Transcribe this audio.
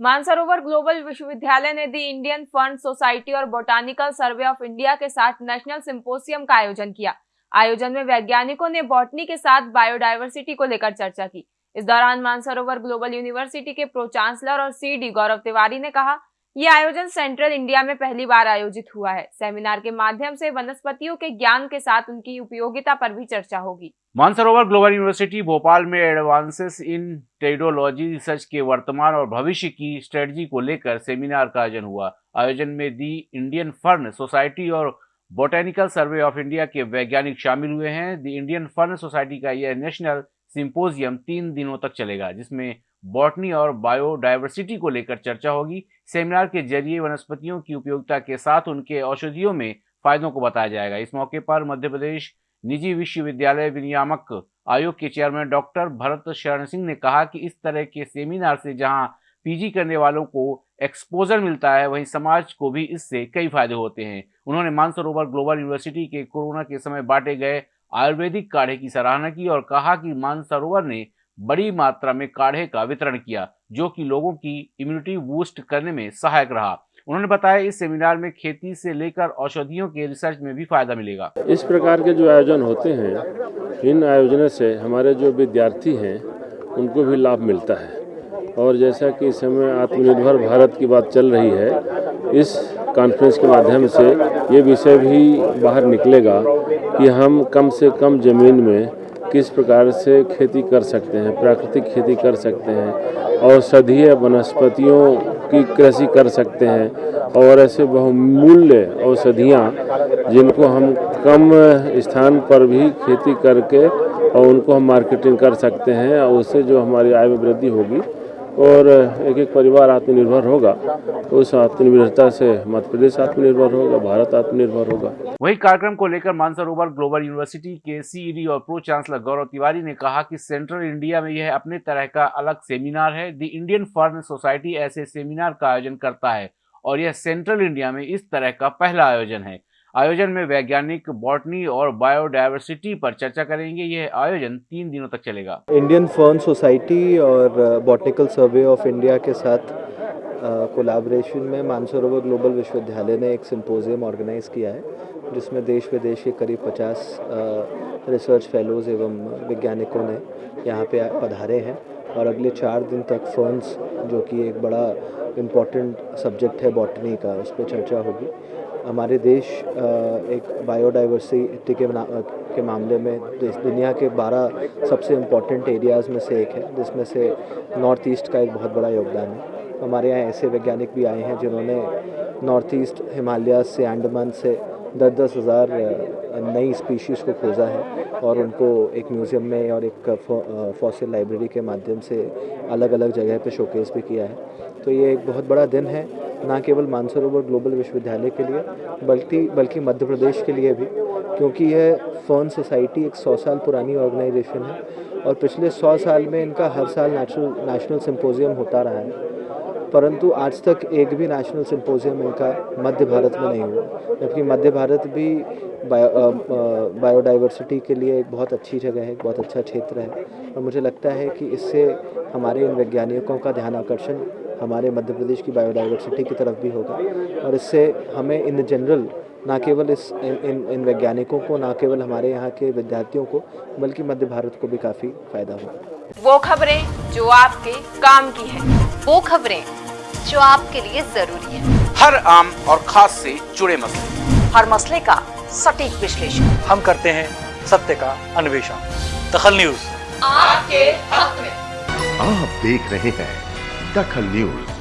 Mansarovar global विश्वविद्यालय ने दी Indian fund society और बोटानिकल सर्वे ऑफ़ इंडिया के साथ नेशनल सिंपोसियम का आयोजन किया। आयोजन में वैज्ञानिकों ने बॉटनी के साथ बायोडायवर्सिटी को लेकर चर्चा की। इस दौरान मानसरोवर ग्लोबल यूनिवर्सिटी के प्रो चांसलर और सीडी गौरव तिवारी ने कहा ये आयोजन सेंट्रल इंडिया में पहली बार आयोजित हुआ है। सेमिनार के माध्यम से वनस्पतियों के ज्ञान के साथ उनकी उपयोगिता पर भी चर्चा होगी। मानसरोवर ग्लोबल यूनिवर्सिटी भोपाल में एडवांसेस इन टेडोलॉजी रिसर्च के वर्तमान और भविष्य की स्ट्रेटजी को लेकर सेमिनार का आयोजन हुआ। आयोजन में दी इंडियन फर्न सोसाइटी और बोटेनिकल सर्वे ऑफ़ इंडिया के वैज्ञानिक शामिल हुए हैं। दी इंडियन फर्न सोसाइटी का यह नेशनल सिंपोजियम तीन दिनों तक चलेगा, जिसमें बॉटनी और बायोडाइवर्सिटी को लेकर चर्चा होगी। सेमिनार के ज़रिए वनस्पतियों की उपयोगिता के साथ उनके औषधियों में फायदों को बताया जाएगा। इस मौके पर मध्य प्रदेश निजी विश्वविद्यालय विनियामक आयोग के चेयरमैन डॉक्टर भरत शरण सिंह ने कहा कि इस तरह के सेमिनार से जहाँ पीजी करने वालों को एक्सपोजर मिलता है, वहीं समाज को भी इससे कई फ़ायदे होते हैं। उन्होंने मानसरोवर ग्लोबल यूनिवर्सिटी के कोरोना के समय बांटे गए आयुर्वेदिक काढ़े की सराहना की और कहा कि मानसरोवर ने बड़ी मात्रा में काढ़े का वितरण किया, जो कि लोगों की इम्यूनिटी बूस्ट करने में सहायक रहा। उन्होंने बताया, इस सेमिनार में खेती से लेकर औषधियों के रिसर्च में भी फ़ायदा मिलेगा। इस प्रकार के जो आयोजन होते हैं, इन आयोजनों से हमारे जो विद्यार्थी हैं, उनको भी लाभ मिलता है। और जैसा कि इस समय आत्मनिर्भर भारत की बात चल रही है, इस कॉन्फ्रेंस के माध्यम से ये विषय भी बाहर निकलेगा कि हम कम से कम ज़मीन में किस प्रकार से खेती कर सकते हैं, प्राकृतिक खेती कर सकते हैं औषधीय वनस्पतियों की कृषि कर सकते हैं और ऐसे बहुमूल्य औषधियाँ जिनको हम कम स्थान पर भी खेती करके और उनको हम मार्केटिंग कर सकते हैं और उससे जो हमारी आय में वृद्धि होगी और एक एक परिवार आत्मनिर्भर होगा तो उस आत्मनिर्भरता से मध्य प्रदेश आत्मनिर्भर होगा, भारत आत्मनिर्भर होगा। वही कार्यक्रम को लेकर मानसरोवर ग्लोबल यूनिवर्सिटी के सीईडी और प्रो चांसलर गौरव तिवारी ने कहा कि सेंट्रल इंडिया में यह अपने तरह का अलग सेमिनार है। द इंडियन फर्न सोसाइटी ऐसे सेमिनार का आयोजन करता है और यह सेंट्रल इंडिया में इस तरह का पहला आयोजन है। आयोजन में वैज्ञानिक, बॉटनी और बायोडायवर्सिटी पर चर्चा करेंगे। यह आयोजन तीन दिनों तक चलेगा। इंडियन फर्न सोसाइटी और बॉटनिकल सर्वे ऑफ़ इंडिया के साथ कोलैबोरेशन में मानसरोवर ग्लोबल विश्वविद्यालय ने एक सिंपोजियम ऑर्गेनाइज किया है, जिसमें देश विदेश के करीब 50 रिसर्च फेलोज़ एवं वैज्ञानिकों ने यहाँ पे पधारे हैं और अगले चार दिन तक फर्न्स, जो कि एक बड़ा इंपॉर्टेंट सब्जेक्ट है बॉटनी का, उस पर चर्चा होगी। हमारे देश एक बायोडाइवर्सिटी के के मामले में दुनिया के 12 सबसे इंपॉर्टेंट एरियाज़ में से एक है, जिसमें से नॉर्थ ईस्ट का एक बहुत बड़ा योगदान है। हमारे यहाँ ऐसे वैज्ञानिक भी आए हैं जिन्होंने नॉर्थ ईस्ट हिमालय से अंडमान से दस दस हज़ार नई स्पीशीज़ को खोजा है और उनको एक म्यूज़ियम में और एक फॉसिल लाइब्रेरी के माध्यम से अलग अलग जगह पे शोकेस भी किया है। तो ये एक बहुत बड़ा दिन है, ना केवल मानसरोवर ग्लोबल विश्वविद्यालय के लिए, बल्कि बल्कि मध्य प्रदेश के लिए भी, क्योंकि यह फर्न सोसाइटी एक सौ साल पुरानी ऑर्गेनाइजेशन है और पिछले सौ साल में इनका हर साल नेशनल सिंपोजियम होता रहा है। परंतु आज तक एक भी नेशनल सिंपोजियम इनका मध्य भारत में नहीं हुआ। जबकि मध्य भारत भी बायो बायोडाइवर्सिटी के लिए एक बहुत अच्छी जगह है बहुत अच्छा क्षेत्र है। और मुझे लगता है कि इससे हमारे इन वैज्ञानिकों का ध्यान आकर्षण हमारे मध्य प्रदेश की बायोडाइवर्सिटी की तरफ़ भी होगा। और इससे हमें इन जनरल ना केवल इस इन इन, इन वैज्ञानिकों को ना केवल हमारे यहाँ के विद्यार्थियों को बल्कि मध्य भारत को भी काफ़ी फ़ायदा होगा। वो खबरें जो आपके काम की है वो खबरें जो आपके लिए ज़रूरी है। हर आम और खास से जुड़े मसले। हर मसले का सटीक विश्लेषण। हम करते हैं सत्य का अन्वेषण। दखल न्यूज़। आपके हक में। आप देख रहे हैं दखल न्यूज़